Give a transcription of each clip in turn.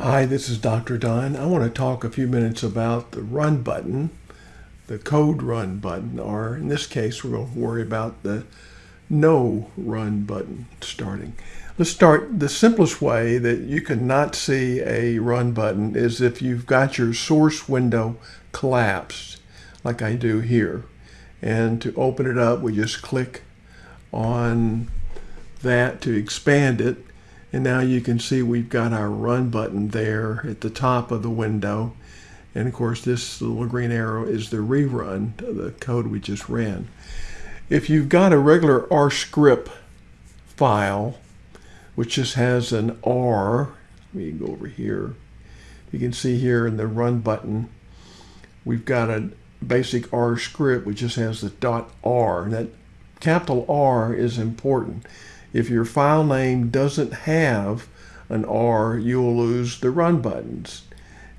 Hi, this is Dr. Don. I want to talk a few minutes about the run button, the code run button, or in this case, we're going to worry about the no run button starting. Let's start the simplest way that you can not see a run button is if you've got your source window collapsed, like I do here. And to open it up, we just click on that to expand it and now you can see we've got our run button there at the top of the window. And of course, this little green arrow is the rerun the code we just ran. If you've got a regular R script file, which just has an R, let me go over here. You can see here in the run button, we've got a basic R script which just has the dot R. And that capital R is important. If your file name doesn't have an R, you'll lose the run buttons.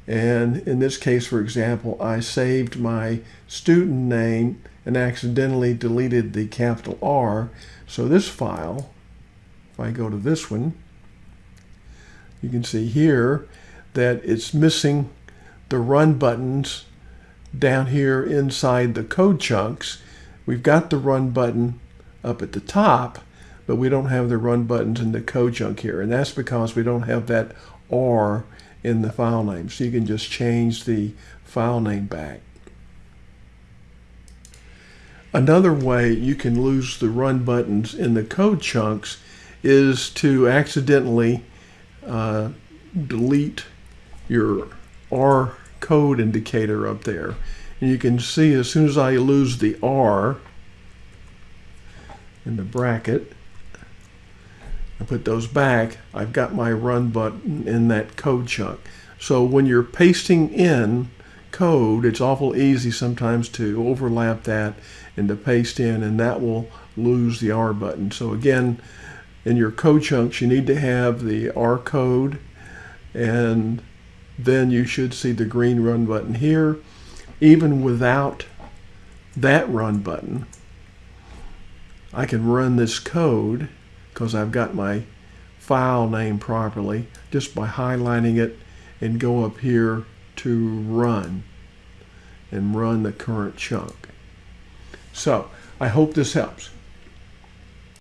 And in this case, for example, I saved my student name and accidentally deleted the capital R. So this file, if I go to this one, you can see here that it's missing the run buttons down here inside the code chunks. We've got the run button up at the top, but we don't have the run buttons in the code chunk here. And that's because we don't have that R in the file name. So you can just change the file name back. Another way you can lose the run buttons in the code chunks is to accidentally uh, delete your R code indicator up there. And you can see as soon as I lose the R in the bracket, and put those back, I've got my run button in that code chunk. So when you're pasting in code, it's awful easy sometimes to overlap that and to paste in, and that will lose the R button. So again, in your code chunks, you need to have the R code, and then you should see the green run button here. Even without that run button, I can run this code because I've got my file name properly just by highlighting it and go up here to run and run the current chunk. So I hope this helps.